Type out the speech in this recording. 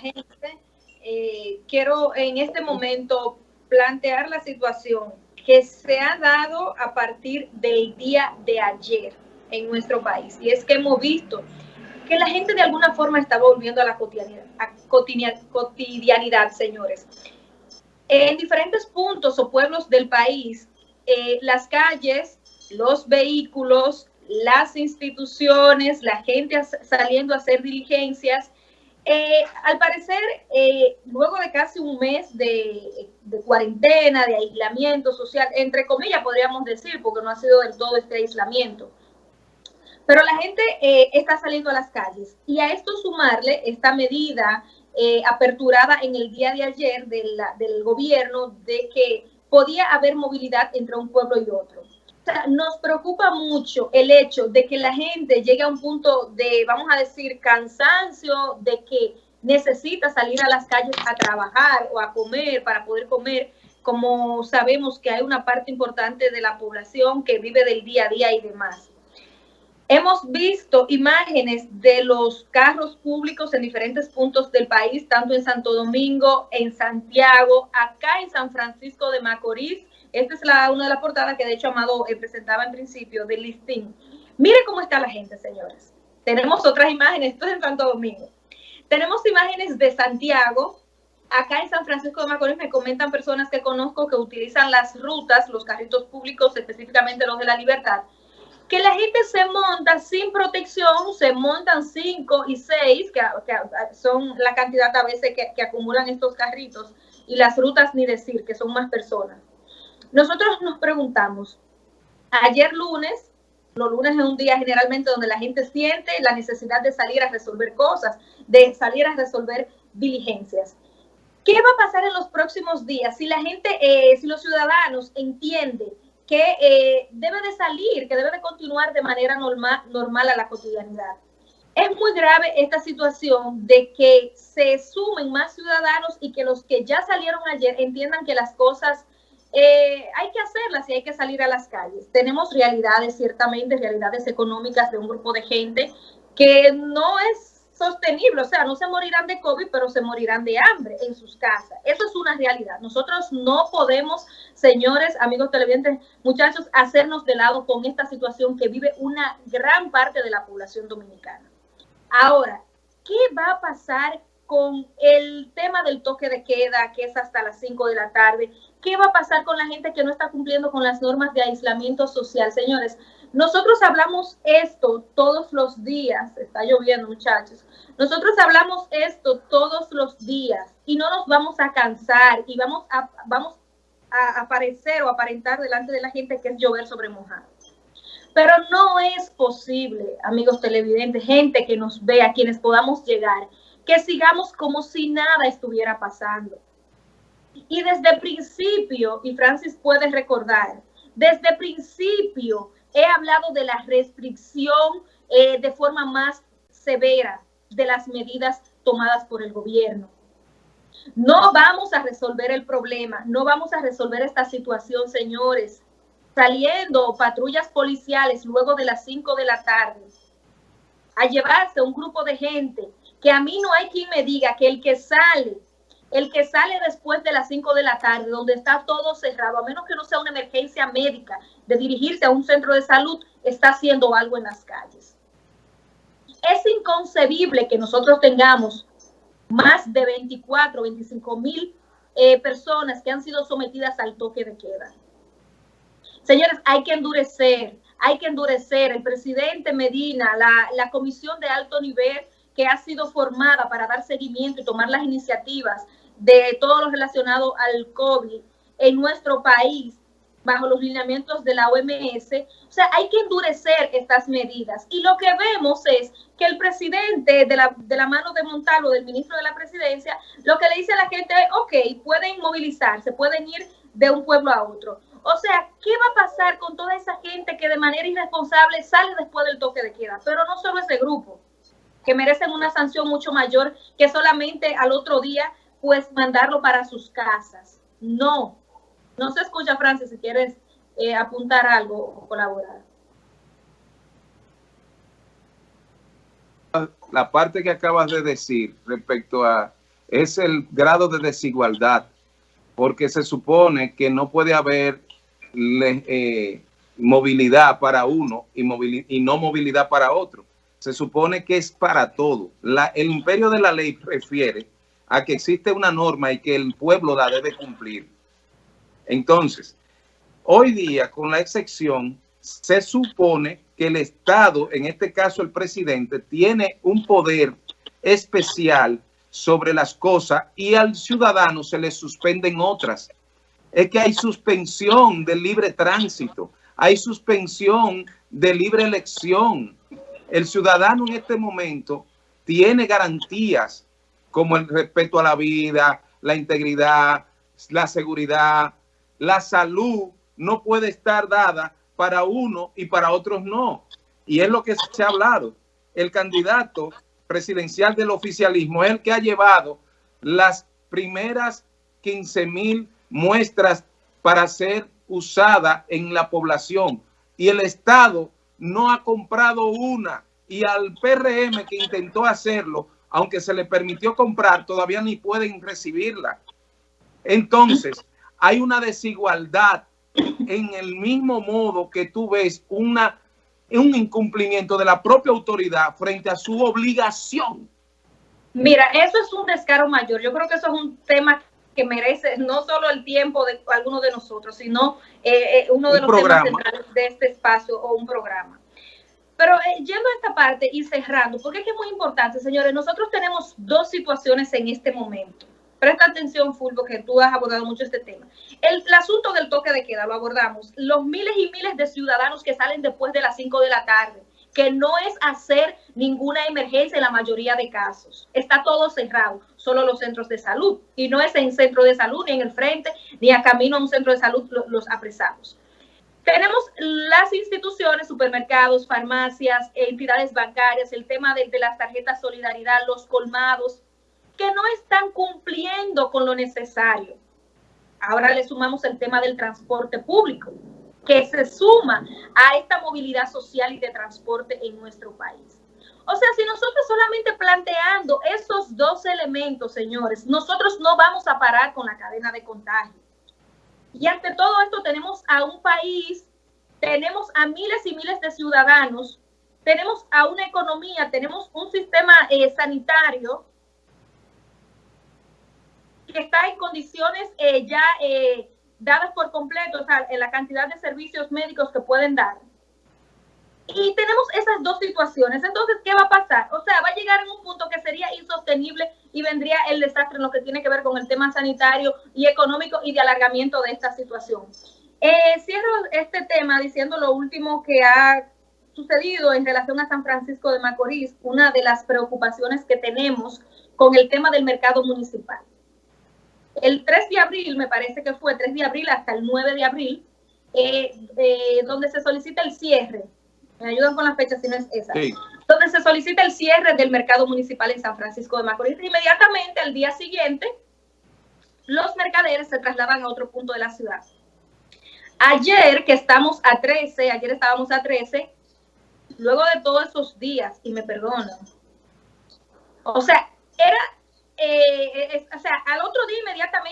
gente. Eh, quiero en este momento plantear la situación que se ha dado a partir del día de ayer en nuestro país. Y es que hemos visto que la gente de alguna forma está volviendo a la cotidianidad, cotidianidad señores. En diferentes puntos o pueblos del país, eh, las calles, los vehículos, las instituciones, la gente saliendo a hacer diligencias, eh, al parecer, eh, luego de casi un mes de, cuarentena, de aislamiento social, entre comillas podríamos decir, porque no ha sido del todo este aislamiento, pero la gente eh, está saliendo a las calles. Y a esto sumarle esta medida aperturada en el día de ayer del gobierno de que podía haber movilidad entre un pueblo y otro nos preocupa mucho el hecho de que la gente llegue a un punto de, vamos a decir, cansancio, de que necesita salir a las calles a trabajar o a comer para poder comer, como sabemos que hay una parte importante de la población que vive del día a día y demás. Hemos visto imágenes de los carros públicos en diferentes puntos del país, tanto en Santo Domingo, en Santiago, acá en San Francisco de Macorís, esta es la, una de las portadas que de hecho Amado eh, presentaba en principio del listing. Mire cómo está la gente, señores. Tenemos otras imágenes, esto es en Santo Domingo. Tenemos imágenes de Santiago. Acá en San Francisco de Macorís me comentan personas que conozco que utilizan las rutas, los carritos públicos, específicamente los de la libertad, que la gente se monta sin protección, se montan cinco y seis, que, son la cantidad a veces que acumulan estos carritos, y las rutas ni decir, que son más personas. Nosotros nos preguntamos, ayer lunes, los lunes es un día generalmente donde la gente siente la necesidad de salir a resolver cosas, de salir a resolver diligencias. ¿Qué va a pasar en los próximos días si la gente, eh, si los ciudadanos entienden que eh, debe de salir, que debe de continuar de manera normal, normal a la cotidianidad? Es muy grave esta situación de que se sumen más ciudadanos y que los que ya salieron ayer entiendan que las cosas eh, hay que hacerlas y hay que salir a las calles. Tenemos realidades, ciertamente, realidades económicas de un grupo de gente que no es sostenible, o sea, no se morirán de COVID, pero se morirán de hambre en sus casas. Eso es una realidad. Nosotros no podemos, señores, amigos televidentes, muchachos, hacernos de lado con esta situación que vive una gran parte de la población dominicana. Ahora, ¿qué va a pasar con el tema del toque de queda, que es hasta las 5 de la tarde? ¿Qué va a pasar con la gente que no está cumpliendo con las normas de aislamiento social? Señores, nosotros hablamos esto todos los días, está lloviendo muchachos, nosotros hablamos esto todos los días y no nos vamos a cansar y vamos a, vamos a aparecer o aparentar delante de la gente que es llover sobre mojado. Pero no es posible, amigos televidentes, gente que nos vea, quienes podamos llegar, que sigamos como si nada estuviera pasando. Y desde principio, y Francis puede recordar, desde principio he hablado de la restricción eh, de forma más severa de las medidas tomadas por el gobierno. No vamos a resolver el problema, no vamos a resolver esta situación, señores, saliendo patrullas policiales luego de las 5 de la tarde a llevarse un grupo de gente que a mí no hay quien me diga que el que sale el que sale después de las 5 de la tarde, donde está todo cerrado, a menos que no sea una emergencia médica, de dirigirse a un centro de salud, está haciendo algo en las calles. Es inconcebible que nosotros tengamos más de 24, 25 mil eh, personas que han sido sometidas al toque de queda. Señores, hay que endurecer, hay que endurecer. El presidente Medina, la, la comisión de alto nivel que ha sido formada para dar seguimiento y tomar las iniciativas de todo lo relacionado al COVID en nuestro país bajo los lineamientos de la OMS. O sea, hay que endurecer estas medidas. Y lo que vemos es que el presidente de la, de la mano de Montalvo, del ministro de la presidencia, lo que le dice a la gente es, ok, pueden movilizarse, pueden ir de un pueblo a otro. O sea, ¿qué va a pasar con toda esa gente que de manera irresponsable sale después del toque de queda? Pero no solo ese grupo, que merecen una sanción mucho mayor que solamente al otro día pues mandarlo para sus casas. No, no se escucha, Francis, si quieres eh, apuntar algo o colaborar. La parte que acabas de decir respecto a es el grado de desigualdad, porque se supone que no puede haber eh, movilidad para uno y, y, no movilidad para otro. Se supone que es para todo. El imperio de la ley refiere a que existe una norma y que el pueblo la debe cumplir. Entonces, hoy día, con la excepción, se supone que el Estado, en este caso el presidente, tiene un poder especial sobre las cosas y al ciudadano se le suspenden otras. Es que hay suspensión del libre tránsito, hay suspensión de libre elección. El ciudadano en este momento tiene garantías como el respeto a la vida, la integridad, la seguridad, la salud no puede estar dada para uno y para otros no. Y es lo que se ha hablado. El candidato presidencial del oficialismo es el que ha llevado las primeras 15 mil muestras para ser usada en la población. Y el Estado no ha comprado una. Y al PRM que intentó hacerlo, aunque se le permitió comprar, todavía ni pueden recibirla. Entonces, hay una desigualdad en el mismo modo que tú ves una, un incumplimiento de la propia autoridad frente a su obligación. Mira, eso es un descaro mayor. Yo creo que eso es un tema que merece no solo el tiempo de algunos de nosotros, sino eh, eh, uno de los temas centrales de este espacio o un programa. Pero eh, yendo a esta parte y cerrando, porque es que es muy importante, señores, nosotros tenemos dos situaciones en este momento. Presta atención, Fulvo, que tú has abordado mucho este tema. El, el, asunto del toque de queda lo abordamos. Los miles y miles de ciudadanos que salen después de las 5 de la tarde, que no es hacer ninguna emergencia en la mayoría de casos. Está todo cerrado, solo los centros de salud. Y no es en centro de salud, ni en el frente, ni a camino a un centro de salud los, apresamos. Tenemos las instituciones, supermercados, farmacias, entidades bancarias, el tema de, de las tarjetas solidaridad, los colmados, que no están cumpliendo con lo necesario. Ahora le sumamos el tema del transporte público, que se suma a esta movilidad social y de transporte en nuestro país. O sea, si nosotros solamente planteando esos dos elementos, señores, nosotros no vamos a parar con la cadena de contagio. Y ante todo esto tenemos a un país, tenemos a miles y miles de ciudadanos, tenemos a una economía, tenemos un sistema eh, sanitario que está en condiciones eh, ya eh, dadas por completo, o sea, en la cantidad de servicios médicos que pueden dar. Y tenemos esas dos situaciones. Entonces, ¿qué va a pasar? O sea, va a llegar en un punto que sería insostenible y vendría el desastre en lo que tiene que ver con el tema sanitario y económico y de alargamiento de esta situación. Eh, cierro este tema diciendo lo último que ha sucedido en relación a San Francisco de Macorís, una de las preocupaciones que tenemos con el tema del mercado municipal. El 3 de abril, me parece que fue 3 de abril hasta el 9 de abril, eh, eh, donde se solicita el cierre me ayudan con la fecha si no es esa. Sí. Donde se solicita el cierre del mercado municipal en San Francisco de Macorís. Inmediatamente, al día siguiente, los mercaderes se trasladan a otro punto de la ciudad. Ayer, que estamos a 13, ayer estábamos a 13, luego de todos esos días, y me perdonan, o sea, era, eh, es, o sea, al otro día inmediatamente